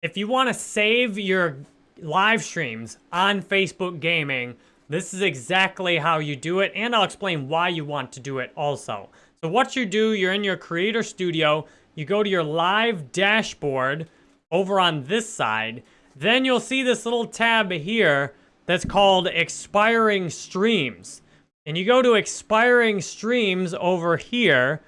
If you want to save your live streams on Facebook Gaming, this is exactly how you do it, and I'll explain why you want to do it also. So what you do, you're in your Creator Studio, you go to your live dashboard over on this side, then you'll see this little tab here that's called expiring streams. And you go to expiring streams over here,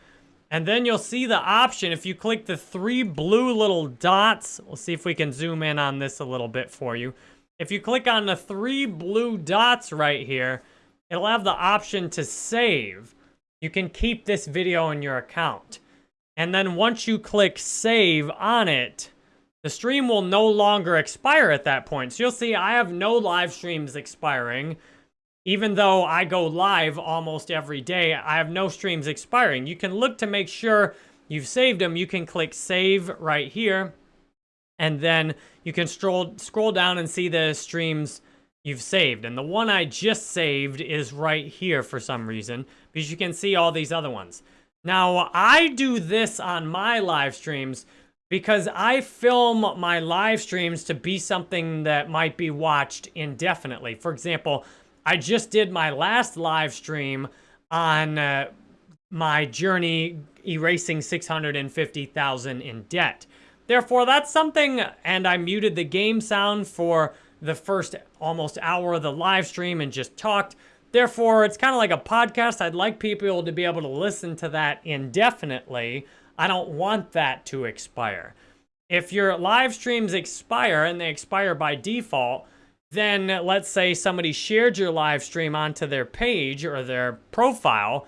and then you'll see the option, if you click the three blue little dots, we'll see if we can zoom in on this a little bit for you. If you click on the three blue dots right here, it'll have the option to save. You can keep this video in your account. And then once you click save on it, the stream will no longer expire at that point. So you'll see I have no live streams expiring. Even though I go live almost every day, I have no streams expiring. You can look to make sure you've saved them. You can click save right here. And then you can scroll, scroll down and see the streams you've saved. And the one I just saved is right here for some reason, because you can see all these other ones. Now, I do this on my live streams because I film my live streams to be something that might be watched indefinitely. For example, I just did my last live stream on uh, my journey erasing 650,000 in debt. Therefore, that's something, and I muted the game sound for the first almost hour of the live stream and just talked. Therefore, it's kind of like a podcast. I'd like people to be able to listen to that indefinitely. I don't want that to expire. If your live streams expire and they expire by default, then let's say somebody shared your live stream onto their page or their profile,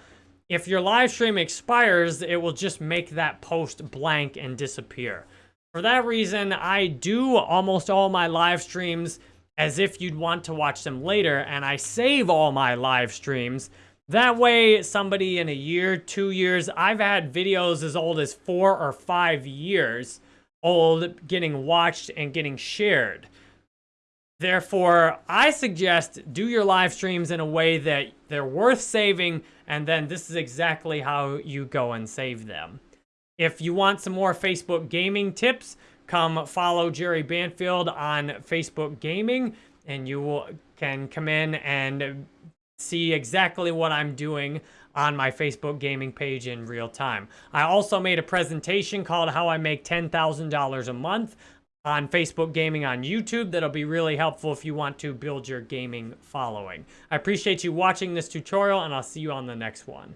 if your live stream expires, it will just make that post blank and disappear. For that reason, I do almost all my live streams as if you'd want to watch them later, and I save all my live streams. That way, somebody in a year, two years, I've had videos as old as four or five years old getting watched and getting shared. Therefore, I suggest do your live streams in a way that they're worth saving, and then this is exactly how you go and save them. If you want some more Facebook gaming tips, come follow Jerry Banfield on Facebook Gaming, and you will, can come in and see exactly what I'm doing on my Facebook gaming page in real time. I also made a presentation called How I Make $10,000 a Month on Facebook Gaming on YouTube. That'll be really helpful if you want to build your gaming following. I appreciate you watching this tutorial, and I'll see you on the next one.